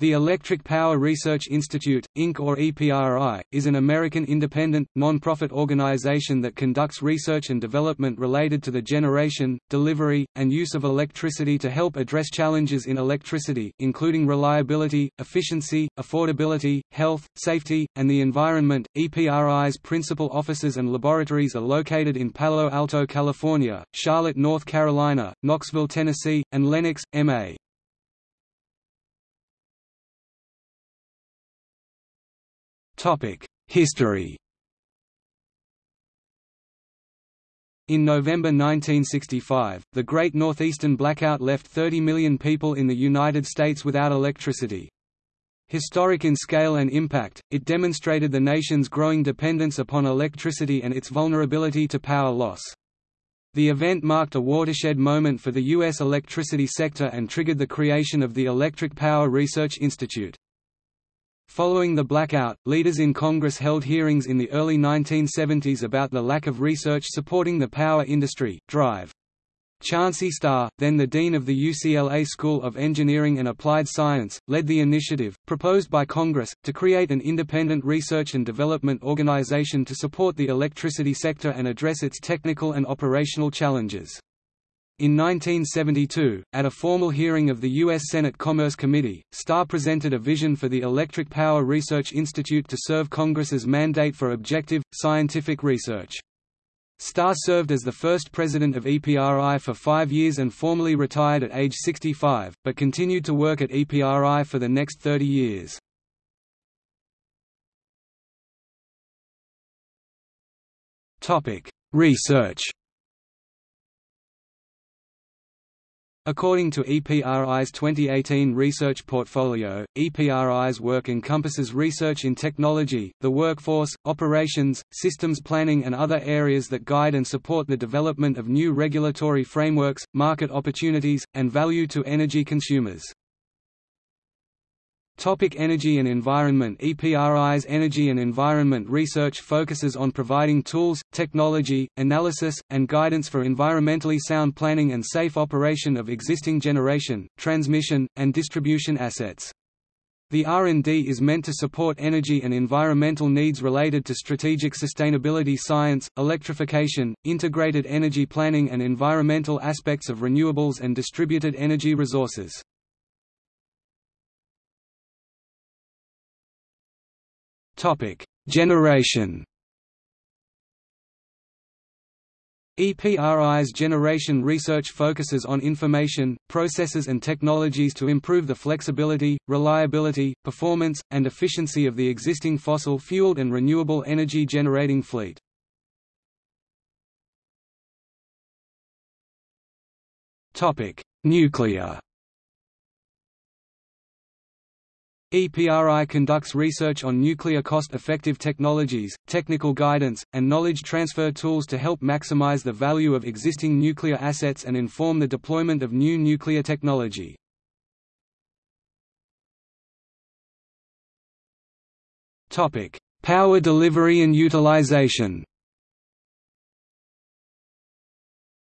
The Electric Power Research Institute, Inc. or EPRI, is an American independent, non-profit organization that conducts research and development related to the generation, delivery, and use of electricity to help address challenges in electricity, including reliability, efficiency, affordability, health, safety, and the environment. EPRI's principal offices and laboratories are located in Palo Alto, California, Charlotte, North Carolina, Knoxville, Tennessee, and Lenox, MA. History In November 1965, the Great Northeastern Blackout left 30 million people in the United States without electricity. Historic in scale and impact, it demonstrated the nation's growing dependence upon electricity and its vulnerability to power loss. The event marked a watershed moment for the U.S. electricity sector and triggered the creation of the Electric Power Research Institute. Following the blackout, leaders in Congress held hearings in the early 1970s about the lack of research supporting the power industry. Drive. Chauncey Starr, then the dean of the UCLA School of Engineering and Applied Science, led the initiative, proposed by Congress, to create an independent research and development organization to support the electricity sector and address its technical and operational challenges. In 1972, at a formal hearing of the U.S. Senate Commerce Committee, Starr presented a vision for the Electric Power Research Institute to serve Congress's mandate for objective, scientific research. Starr served as the first president of EPRI for five years and formally retired at age 65, but continued to work at EPRI for the next 30 years. Research According to EPRI's 2018 research portfolio, EPRI's work encompasses research in technology, the workforce, operations, systems planning and other areas that guide and support the development of new regulatory frameworks, market opportunities, and value to energy consumers. Topic energy and environment EPRI's energy and environment research focuses on providing tools, technology, analysis, and guidance for environmentally sound planning and safe operation of existing generation, transmission, and distribution assets. The R&D is meant to support energy and environmental needs related to strategic sustainability science, electrification, integrated energy planning and environmental aspects of renewables and distributed energy resources. Generation. EPRI's generation research focuses on information, processes and technologies to improve the flexibility, reliability, performance, and efficiency of the existing fossil-fueled and renewable energy generating fleet. Nuclear EPRI conducts research on nuclear cost-effective technologies, technical guidance, and knowledge transfer tools to help maximize the value of existing nuclear assets and inform the deployment of new nuclear technology. Power delivery and utilization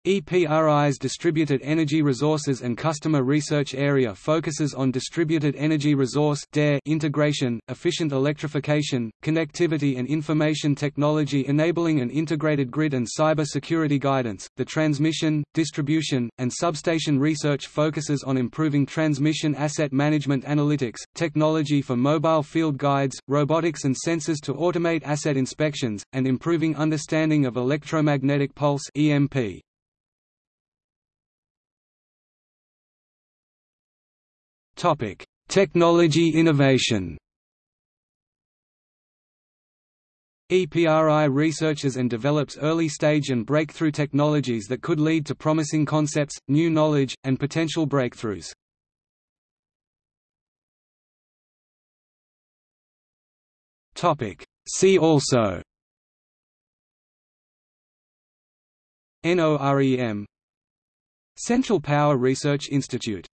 EPRI's Distributed Energy Resources and Customer Research Area focuses on distributed energy resource integration, efficient electrification, connectivity and information technology enabling an integrated grid and cyber security guidance. The transmission, distribution, and substation research focuses on improving transmission asset management analytics, technology for mobile field guides, robotics and sensors to automate asset inspections, and improving understanding of electromagnetic pulse EMP. Topic: Technology innovation. EPRI researches and develops early-stage and breakthrough technologies that could lead to promising concepts, new knowledge, and potential breakthroughs. See also NOREM Central Power Research Institute